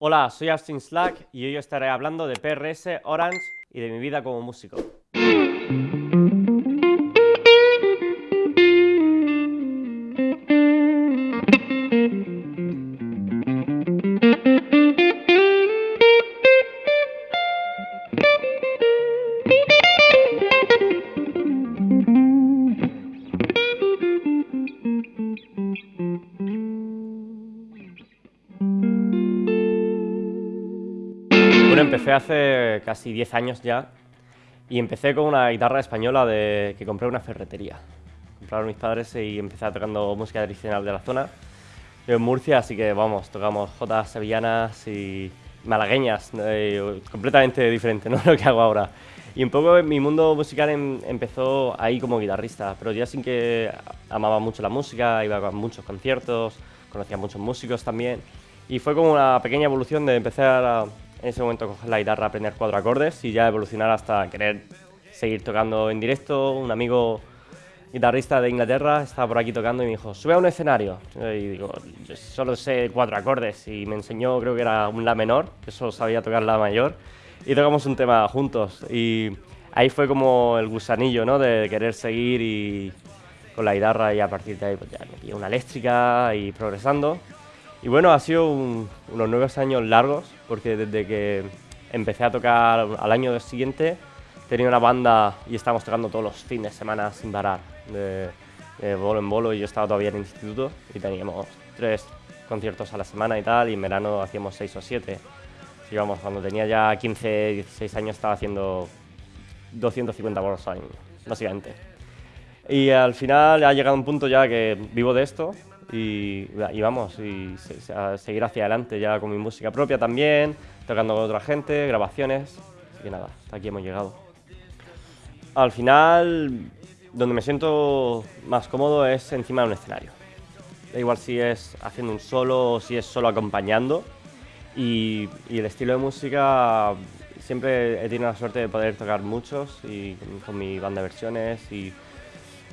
Hola, soy Austin Slack y hoy estaré hablando de PRS, Orange y de mi vida como músico. Empecé hace casi 10 años ya y empecé con una guitarra española de, que compré en una ferretería. Compraron mis padres y empecé tocando música tradicional de la zona. Yo en Murcia, así que vamos, tocamos jotas sevillanas y malagueñas, eh, completamente diferente ¿no? lo que hago ahora. Y un poco mi mundo musical em, empezó ahí como guitarrista, pero ya sin que amaba mucho la música, iba a muchos conciertos, conocía a muchos músicos también. Y fue como una pequeña evolución de empezar a, en ese momento coger la guitarra, aprender cuatro acordes y ya evolucionar hasta querer seguir tocando en directo. Un amigo guitarrista de Inglaterra estaba por aquí tocando y me dijo, sube a un escenario. Y digo, yo solo sé cuatro acordes y me enseñó, creo que era un La menor, que solo sabía tocar La mayor. Y tocamos un tema juntos y ahí fue como el gusanillo, ¿no? De querer seguir y con la guitarra y a partir de ahí pues ya me una eléctrica y progresando. Y bueno, ha sido unos nueve años largos, porque desde que empecé a tocar al año siguiente, tenía una banda y estábamos tocando todos los fines de semana sin parar, de, bolo en bolo, y yo estaba todavía en el instituto y teníamos tres conciertos a la semana y tal, y en verano hacíamos seis o siete. Y vamos, cuando tenía ya 15, 16 años estaba haciendo 250 bolos al año, básicamente. Y al final ha llegado un punto ya que vivo de esto, y, vamos, y a seguir hacia adelante ya con mi música propia también, tocando con otra gente, grabaciones, así que nada, hasta aquí hemos llegado. Al final, donde me siento más cómodo es encima de un escenario. Da igual si es haciendo un solo o si es solo acompañando. Y, y el estilo de música, siempre he tenido la suerte de poder tocar muchos y con mi banda de versiones y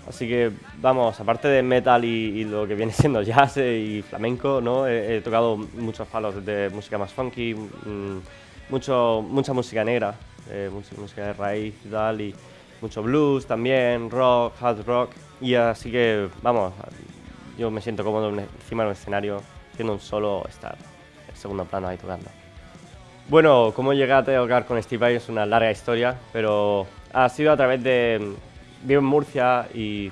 Así que, vamos, aparte de metal y, lo que viene siendo jazz y flamenco, ¿no? He, tocado muchos palos de música más funky, mm, mucho, mucha música negra, eh, música de raíz y tal, y mucho blues también, rock, hard rock. Y así que, vamos, yo me siento cómodo encima del escenario, haciendo un solo estar en segundo plano ahí tocando. Bueno, cómo llegué a tocar con Steve Vai es una larga historia, pero ha sido a través de vivo en Murcia y,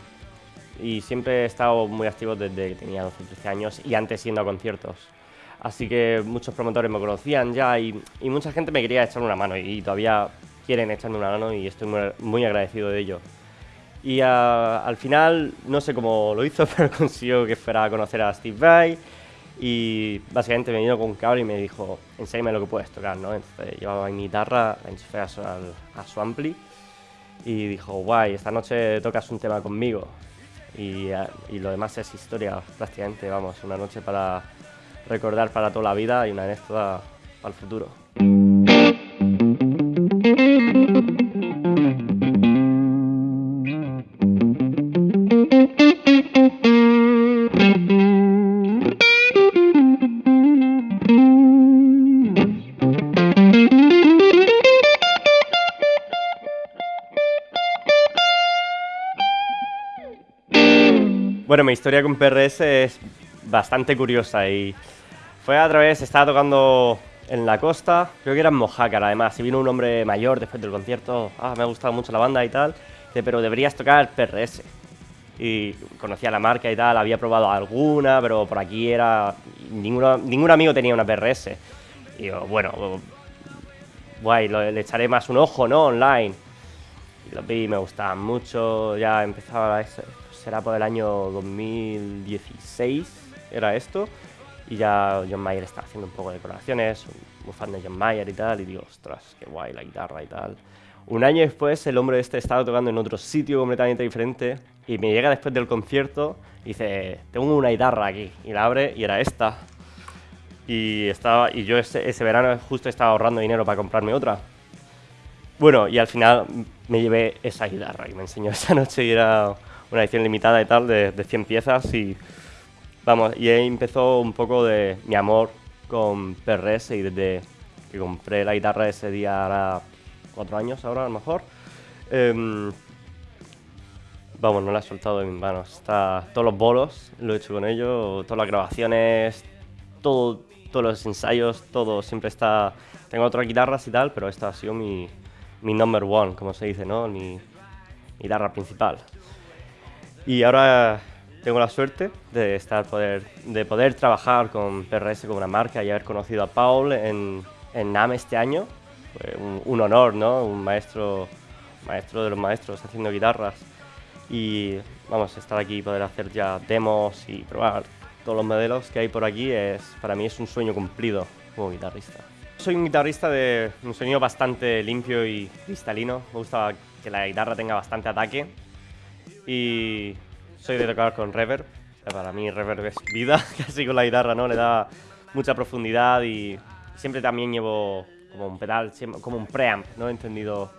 siempre he estado muy activo desde que tenía 12 13 años y antes yendo a conciertos. Así que muchos promotores me conocían ya y, mucha gente me quería echar una mano y, todavía quieren echarme una mano y estoy muy, agradecido de ello. Y al final, no sé cómo lo hizo, pero consiguió que fuera a conocer a Steve Vai y básicamente me vino con un cable y me dijo, enséñame lo que puedes tocar, ¿no? Entonces llevaba mi guitarra, la enchufé a su, a su ampli y dijo, guay, esta noche tocas un tema conmigo. Y, eh, y, lo demás es historia, prácticamente, vamos, una noche para recordar para toda la vida y una anécdota para el futuro. Bueno, mi historia con PRS es bastante curiosa y fue a través, estaba tocando en la costa, creo que era en Mojácar además, y vino un hombre mayor después del concierto, ah, me ha gustado mucho la banda y tal, pero deberías tocar PRS. Y conocía la marca y tal, había probado alguna, pero por aquí era... Ninguno, ningún amigo tenía una PRS. Y yo, bueno, guay, le echaré más un ojo, ¿no? Online. Y lo vi, me gustaban mucho, ya empezaba ese será por el año 2016, era esto. Y ya John Mayer está haciendo un poco de colaboraciones, muy fan de John Mayer y tal, y digo, ostras, qué guay la guitarra y tal. Un año después, el hombre este estaba tocando en otro sitio completamente diferente, y me llega después del concierto y dice, tengo una guitarra aquí, y la abre y era esta. Y, estaba, y yo ese, ese verano justo estaba ahorrando dinero para comprarme otra. Bueno, y al final me llevé esa guitarra y me enseñó esa noche y era una edición limitada y tal, de, de 100 piezas y vamos, y ahí empezó un poco de mi amor con PRS y desde que compré la guitarra ese día, ahora cuatro años ahora a lo mejor, em, vamos, no la he soltado de mis manos. Está, todos los bolos lo he hecho con ello, todas las grabaciones, todo, todos los ensayos, todo siempre está... Tengo otras guitarras y tal, pero esta ha sido mi, mi number one, como se dice, ¿no? Mi guitarra principal. Y ahora tengo la suerte de, estar poder, de poder trabajar con PRS como una marca y haber conocido a Paul en, en NAM este año. Fue un, honor, ¿no? Un maestro, maestro de los maestros haciendo guitarras. Y vamos, estar aquí y poder hacer ya demos y probar todos los modelos que hay por aquí, es, para mí es un sueño cumplido como guitarrista. Soy un guitarrista de un sonido bastante limpio y cristalino. Me gusta que la guitarra tenga bastante ataque. Y soy de tocar con reverb. para mí reverb es vida, casi con la guitarra, ¿no? Le da mucha profundidad y siempre también llevo como un pedal, como un preamp, ¿no? Entendido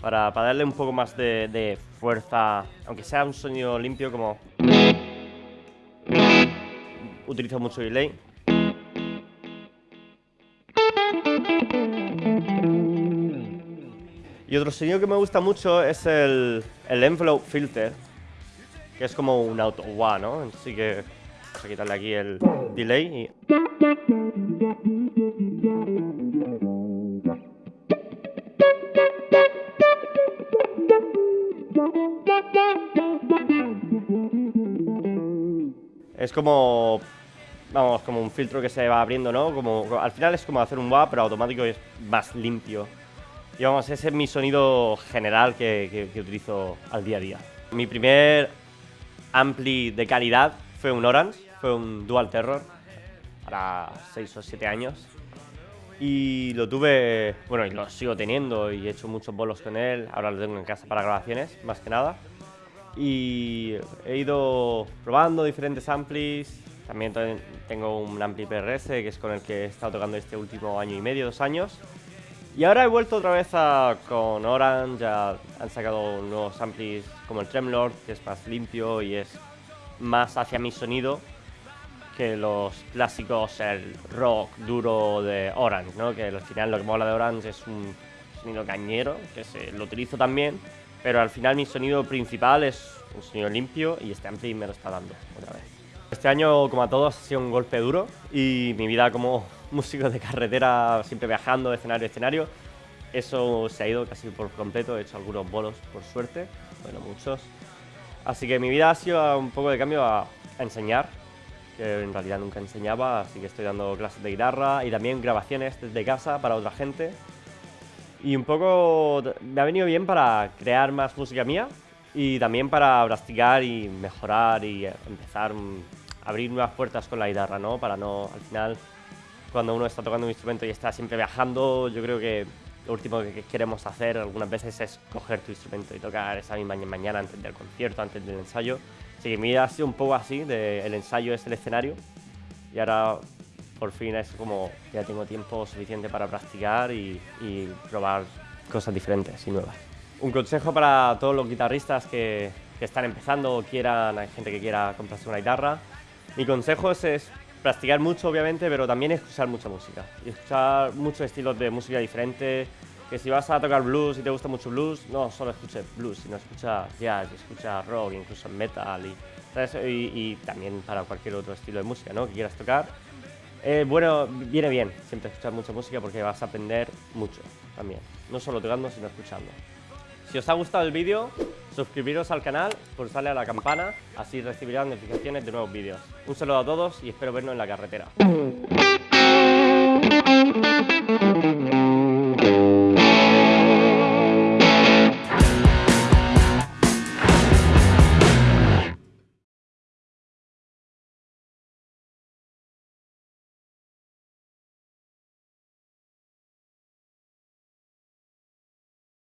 para, para darle un poco más de, de fuerza, aunque sea un sonido limpio como... Utilizo mucho delay. Y otro sonido que me gusta mucho es el, el envelope filter, que es como un auto wah, ¿no? Así que vamos a quitarle aquí el delay y... Es como, vamos, como un filtro que se va abriendo, ¿no? Como, al final es como hacer un wah, pero automático y es más limpio. Y vamos, ese es mi sonido general que, que utilizo al día a día. Mi primer ampli de calidad fue un Orange, fue un Dual Terror, para 6 o 7 años. Y lo tuve, bueno, y lo sigo teniendo y he hecho muchos bolos con él. Ahora lo tengo en casa para grabaciones, más que nada. Y he ido probando diferentes amplis. También tengo un ampli PRS, que es con el que he estado tocando este último año y medio, dos años. Y ahora he vuelto otra vez a, con Orange, ya han sacado nuevos amplis como el Tremlord, que es más limpio y es más hacia mi sonido que los clásicos, el rock duro de Orange, ¿no? Que al final lo que mola de Orange es un sonido cañero, que se, lo utilizo también, pero al final mi sonido principal es un sonido limpio y este ampli me lo está dando otra vez. Este año, como a todos, ha sido un golpe duro y mi vida como músico de carretera, siempre viajando de escenario a escenario. Eso se ha ido casi por completo, he hecho algunos bolos por suerte, bueno, muchos. Así que mi vida ha sido un poco de cambio a, enseñar, que en realidad nunca enseñaba, así que estoy dando clases de guitarra y también grabaciones desde casa para otra gente. Y un poco me ha venido bien para crear más música mía y también para practicar y mejorar y empezar a abrir nuevas puertas con la guitarra, ¿no? Para no, al final, cuando uno está tocando un instrumento y está siempre viajando, yo creo que lo último que queremos hacer algunas veces es coger tu instrumento y tocar esa misma mañana antes del concierto, antes del ensayo. Así que mi vida ha sido un poco así, de el ensayo es el escenario y ahora por fin es como ya tengo tiempo suficiente para practicar y, y probar cosas diferentes y nuevas. Un consejo para todos los guitarristas que, que están empezando o quieran, hay gente que quiera comprarse una guitarra. Mi consejo es practicar mucho, obviamente, pero también escuchar mucha música. Y escuchar muchos estilos de música diferentes. Que si vas a tocar blues y te gusta mucho blues, no solo escuches blues, sino escucha jazz, escucha rock, incluso metal y, y, también para cualquier otro estilo de música ¿no? que quieras tocar. Eh, bueno, viene bien siempre escuchar mucha música porque vas a aprender mucho también. No solo tocando, sino escuchando. Si os ha gustado el vídeo, suscribiros al canal, pulsarle a la campana, así recibirán notificaciones de nuevos vídeos. Un saludo a todos y espero vernos en la carretera.